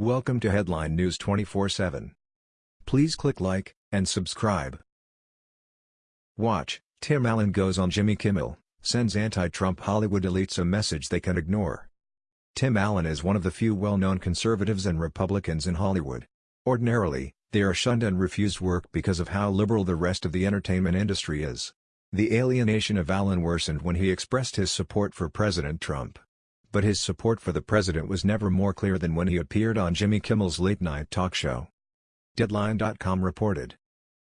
Welcome to Headline News 24/7. Please click like and subscribe. Watch, Tim Allen goes on Jimmy Kimmel, sends anti-Trump Hollywood elites a message they can ignore. Tim Allen is one of the few well-known conservatives and Republicans in Hollywood. Ordinarily, they are shunned and refused work because of how liberal the rest of the entertainment industry is. The alienation of Allen worsened when he expressed his support for President Trump. But his support for the president was never more clear than when he appeared on Jimmy Kimmel's late-night talk show. Deadline.com reported.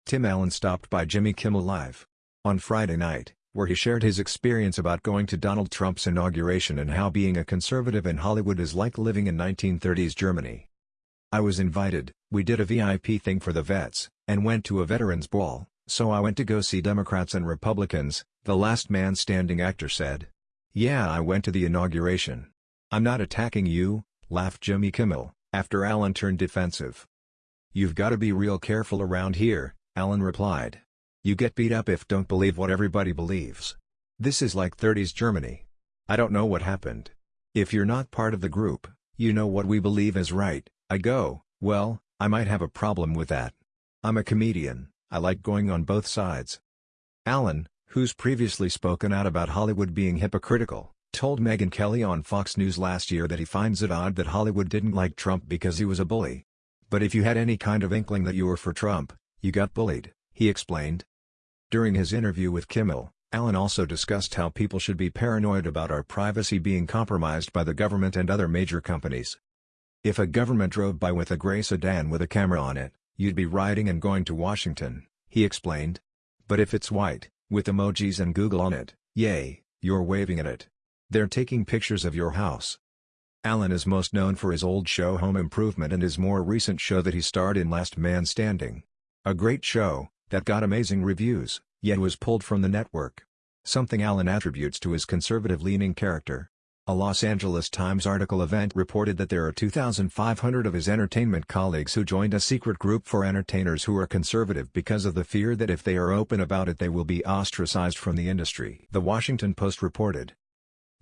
Tim Allen stopped by Jimmy Kimmel Live on Friday night, where he shared his experience about going to Donald Trump's inauguration and how being a conservative in Hollywood is like living in 1930s Germany. I was invited, we did a VIP thing for the vets, and went to a veterans ball. So I went to go see Democrats and Republicans, the last man standing actor said. Yeah I went to the inauguration. I'm not attacking you, laughed Jimmy Kimmel, after Allen turned defensive. You've gotta be real careful around here, Allen replied. You get beat up if don't believe what everybody believes. This is like 30s Germany. I don't know what happened. If you're not part of the group, you know what we believe is right, I go, well, I might have a problem with that. I'm a comedian. I like going on both sides. Allen, who's previously spoken out about Hollywood being hypocritical, told Megyn Kelly on Fox News last year that he finds it odd that Hollywood didn't like Trump because he was a bully. But if you had any kind of inkling that you were for Trump, you got bullied, he explained. During his interview with Kimmel, Allen also discussed how people should be paranoid about our privacy being compromised by the government and other major companies. If a government drove by with a gray sedan with a camera on it, You'd be riding and going to Washington, he explained. But if it's white, with emojis and Google on it, yay, you're waving at it. They're taking pictures of your house. Allen is most known for his old show Home Improvement and his more recent show that he starred in Last Man Standing. A great show, that got amazing reviews, yet was pulled from the network. Something Allen attributes to his conservative-leaning character. A Los Angeles Times article event reported that there are 2,500 of his entertainment colleagues who joined a secret group for entertainers who are conservative because of the fear that if they are open about it they will be ostracized from the industry. The Washington Post reported.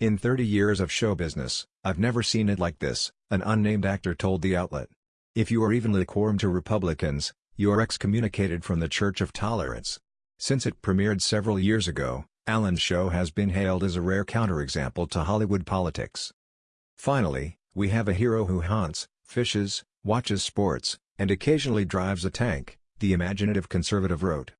In 30 years of show business, I've never seen it like this, an unnamed actor told the outlet. If you are even lukewarm to Republicans, you are excommunicated from the Church of Tolerance. Since it premiered several years ago, Allen's show has been hailed as a rare counterexample to Hollywood politics. Finally, we have a hero who hunts, fishes, watches sports, and occasionally drives a tank, the imaginative conservative wrote.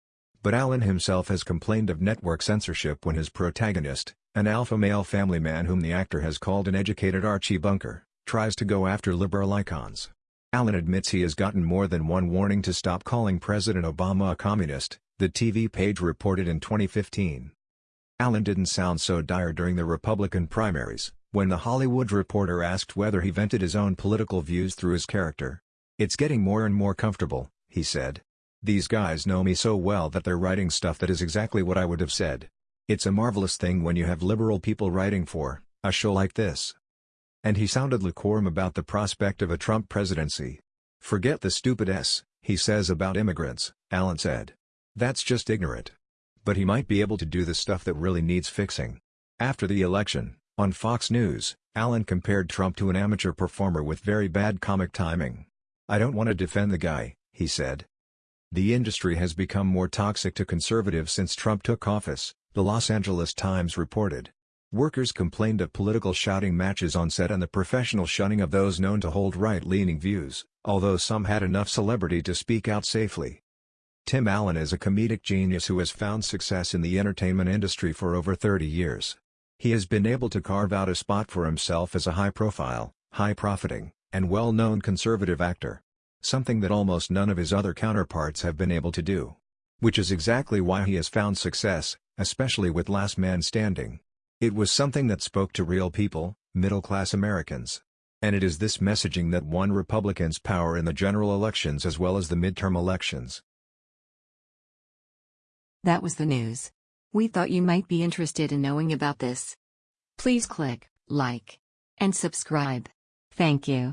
But Allen himself has complained of network censorship when his protagonist, an alpha male family man whom the actor has called an educated Archie Bunker, tries to go after liberal icons. Allen admits he has gotten more than one warning to stop calling President Obama a communist, the TV page reported in 2015. Allen didn't sound so dire during the Republican primaries, when The Hollywood Reporter asked whether he vented his own political views through his character. It's getting more and more comfortable, he said. These guys know me so well that they're writing stuff that is exactly what I would have said. It's a marvelous thing when you have liberal people writing for a show like this. And he sounded lukewarm about the prospect of a Trump presidency. Forget the stupid S, he says about immigrants, Allen said. That's just ignorant but he might be able to do the stuff that really needs fixing. After the election, on Fox News, Allen compared Trump to an amateur performer with very bad comic timing. I don't want to defend the guy, he said. The industry has become more toxic to conservatives since Trump took office, the Los Angeles Times reported. Workers complained of political shouting matches on set and the professional shunning of those known to hold right-leaning views, although some had enough celebrity to speak out safely. Tim Allen is a comedic genius who has found success in the entertainment industry for over 30 years. He has been able to carve out a spot for himself as a high-profile, high-profiting, and well-known conservative actor. Something that almost none of his other counterparts have been able to do. Which is exactly why he has found success, especially with Last Man Standing. It was something that spoke to real people, middle-class Americans. And it is this messaging that won Republicans power in the general elections as well as the midterm elections. That was the news. We thought you might be interested in knowing about this. Please click like and subscribe. Thank you.